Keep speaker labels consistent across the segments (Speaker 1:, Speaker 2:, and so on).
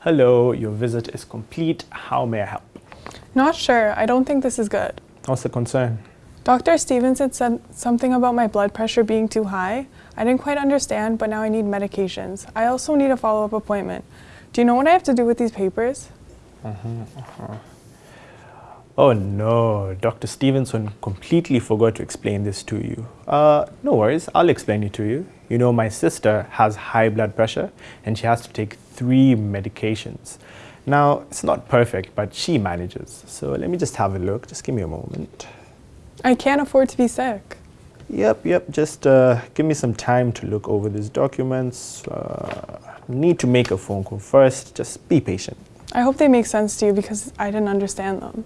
Speaker 1: Hello, your visit is complete. How may I help?
Speaker 2: Not sure. I don't think this is good.
Speaker 1: What's the concern?
Speaker 2: Dr. Stevenson said something about my blood pressure being too high. I didn't quite understand, but now I need medications. I also need a follow-up appointment. Do you know what I have to do with these papers? Mm-hmm. Uh-huh.
Speaker 1: Oh no, Dr. Stevenson completely forgot to explain this to you. Uh, no worries, I'll explain it to you. You know, my sister has high blood pressure and she has to take three medications. Now, it's not perfect, but she manages. So let me just have a look. Just give me a moment.
Speaker 2: I can't afford to be sick.
Speaker 1: Yep, yep, just uh, give me some time to look over these documents. Uh, need to make a phone call first. Just be patient.
Speaker 2: I hope they make sense to you because I didn't understand them.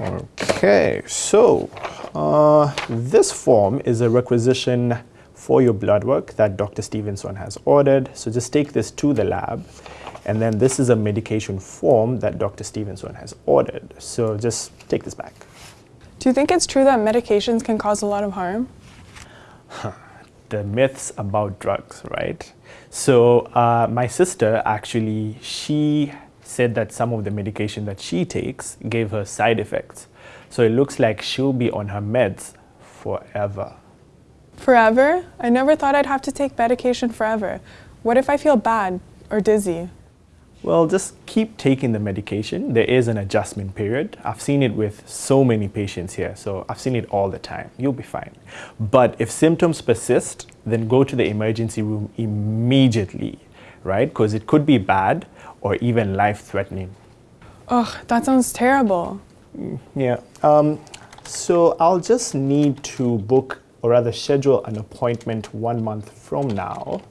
Speaker 1: Okay, so uh, this form is a requisition for your blood work that Dr. Stevenson has ordered. So just take this to the lab. And then this is a medication form that Dr. Stevenson has ordered. So just take this back.
Speaker 2: Do you think it's true that medications can cause a lot of harm?
Speaker 1: the myths about drugs, right? So uh, my sister actually, she said that some of the medication that she takes gave her side effects. So it looks like she'll be on her meds forever.
Speaker 2: Forever? I never thought I'd have to take medication forever. What if I feel bad or dizzy?
Speaker 1: Well, just keep taking the medication. There is an adjustment period. I've seen it with so many patients here, so I've seen it all the time. You'll be fine. But if symptoms persist, then go to the emergency room immediately, right? Because it could be bad or even life-threatening.
Speaker 2: Ugh, that sounds terrible.
Speaker 1: Yeah. Um, so I'll just need to book or rather schedule an appointment one month from now.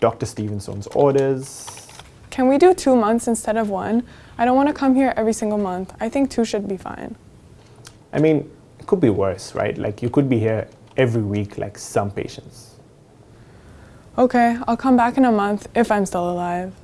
Speaker 1: Dr. Stevenson's orders.
Speaker 2: Can we do two months instead of one? I don't want to come here every single month. I think two should be fine.
Speaker 1: I mean, it could be worse, right? Like you could be here every week like some patients.
Speaker 2: Okay, I'll come back in a month if I'm still alive.